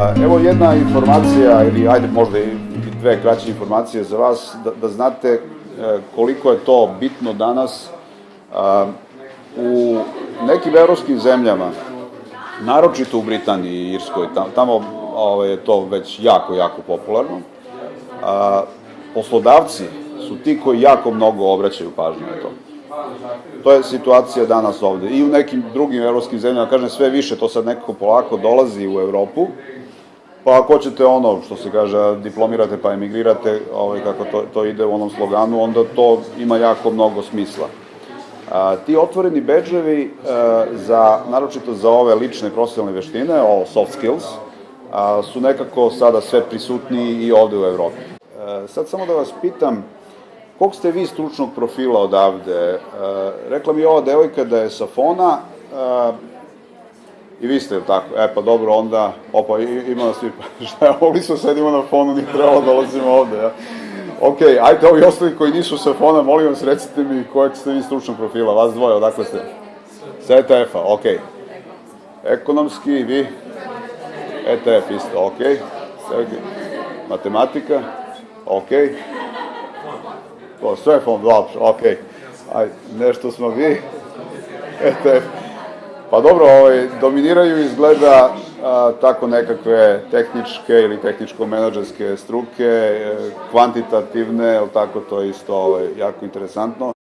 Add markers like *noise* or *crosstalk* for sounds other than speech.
Evo jedna informacija, ili ajde možda i dve kraće informacije za vas, da, da znate e, koliko je to bitno danas a, u nekim evropskim zemljama, naročito u Britaniji i Irskoj, tamo, ovaj, je to već jako, jako popularno, a, poslodavci su ti koji jako mnogo obraćaju pažnju na to. To je situacija danas ovde. I u nekim drugim evropskim zemljama, kažem sve više, to sad nekako polako dolazi u Evropu, pa ako hoćete ono, što se kaže, diplomirate pa emigrirate, ovaj, kako to, to ide u onom sloganu, onda to ima jako mnogo smisla. A, ti otvoreni bedževi a, za, naročito za ove lične profesionalne veštine, ovo soft skills, a, su nekako sada sve prisutniji i ovde u Evropi. E, sad samo da vas pitam, Kog ste vi stručnog profila odavde? E, rekla mi ova devojka da je sa fona, e, i vi ste, tako? E, pa dobro, onda, opa, ima nas *laughs* i, šta je, mogli smo sedimo na fonu, nije trebalo da dolazimo ovde, ja? Ok, ajte ovi ostali koji nisu sa fona, molim vas, recite mi kojeg ste vi stručnog profila, vas dvoje, odakle ste? Sa ETF-a, ok. Ekonomski, vi? ETF isto, ok. Matematika, ok. To, sve fond uopšte, ok. Aj, nešto smo vi. ETF. Pa dobro, ovaj, dominiraju izgleda a, tako nekakve tehničke ili tehničko-menadžerske struke, e, kvantitativne, tako to je isto ovaj, jako interesantno.